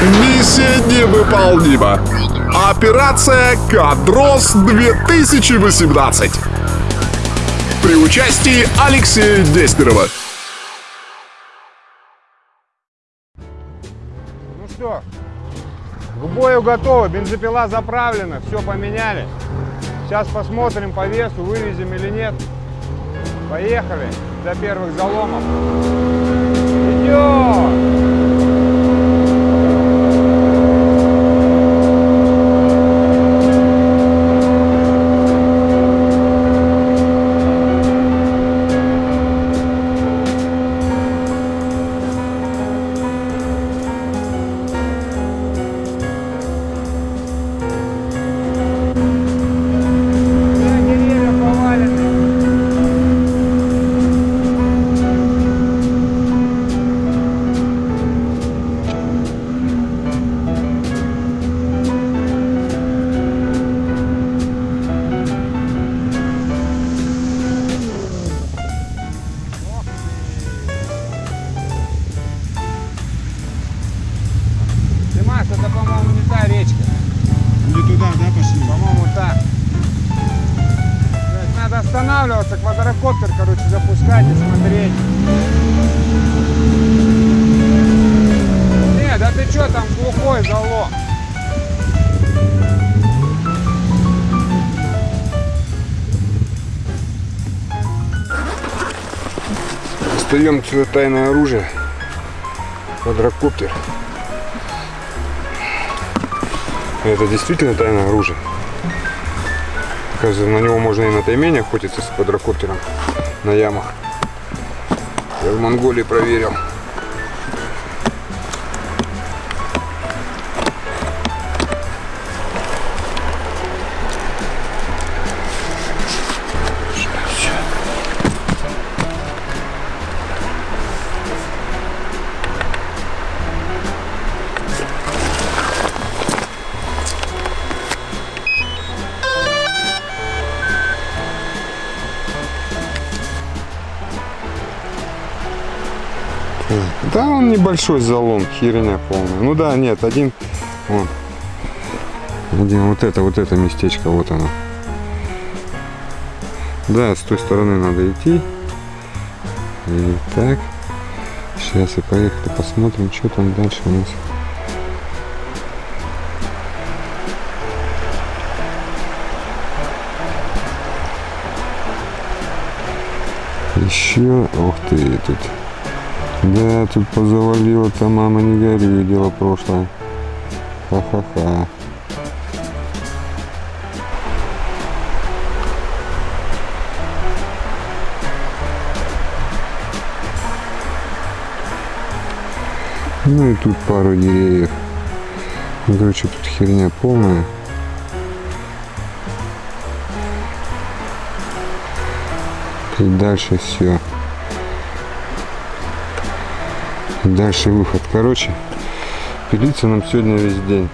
Миссия невыполнима. Операция «Кадрос 2018». При участии Алексея Дестерова. Ну что, к бою готовы, бензопила заправлена, все поменяли. Сейчас посмотрим по весу, вывезем или нет. Поехали до первых заломов. Идем! Останавливаться, квадрокоптер, короче, запускать и смотреть. Не, да ты что там глухой залом? Достаем сюда тайное оружие. Квадрокоптер. Это действительно тайное оружие. На него можно и на таймене охотиться с квадрокоптером на ямах. Я в Монголии проверил. Да, он небольшой залом, херня полная. Ну да, нет, один, вон. Один, вот это, вот это местечко, вот оно. Да, с той стороны надо идти. И так. Сейчас и поехали посмотрим, что там дальше у нас. Еще, ух ты, тут да, тут позавалило-то, мама, не горюй, дело прошлое. Ха-ха-ха. Ну и тут пару деревьев. Ну, Короче, тут херня полная. И дальше все. Дальше выход. Короче, пилиться нам сегодня весь день.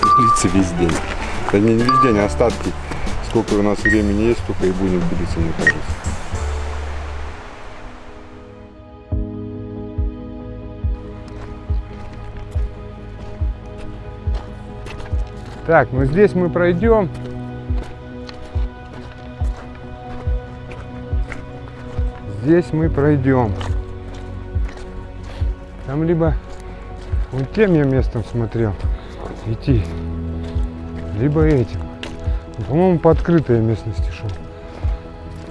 Пилиться весь день. Да не весь день, а остатки. Сколько у нас времени есть, столько и будем пилиться, мне кажется. Так, ну здесь мы пройдем. Здесь мы пройдем. Там либо вот тем я местом смотрел идти, либо этим. Ну, По-моему, по открытой местности шел.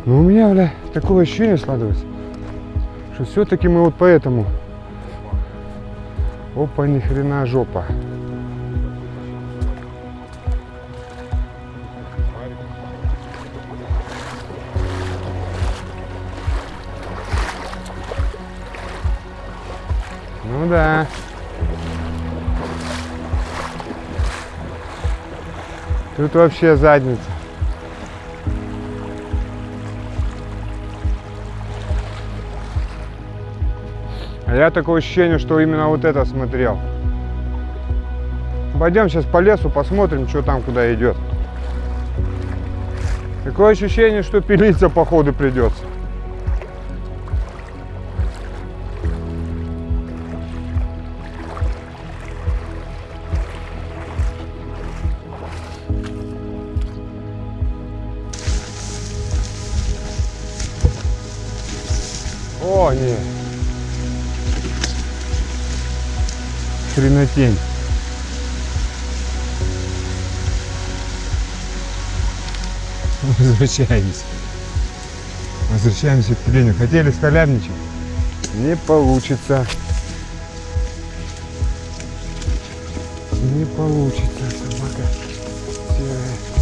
Но у меня, бля, такое ощущение складывается, что все-таки мы вот по этому. Опа, ни хрена жопа. Ну да. Тут вообще задница. А я такое ощущение, что именно вот это смотрел. Пойдем сейчас по лесу, посмотрим, что там куда идет. Такое ощущение, что пилиться походу придется. Не. Хренотень. Возвращаемся. Возвращаемся к тюленю. Хотели скалябничать? Не получится. Не получится, собака серая.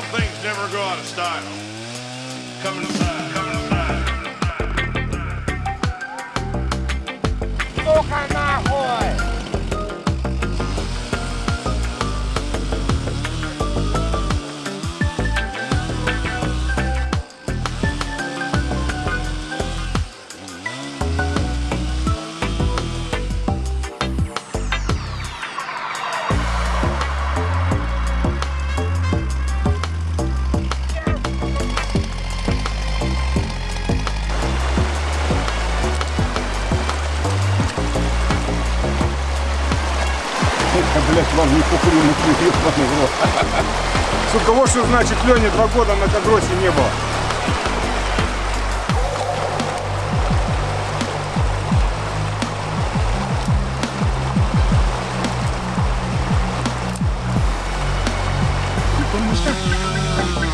Some things never go out of style. Coming inside. Coming Сука, вот что значит Лене два года на кадросе не было. Все,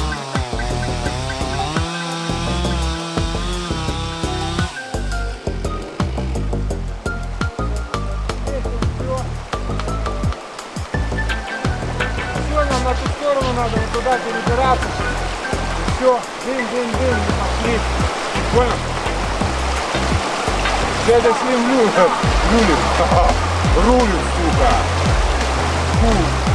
надо, вот туда перебираться. Все, дым-дым-дым, пошли. Понял? Дядя Слим рулит. Рулит, сука. Фу.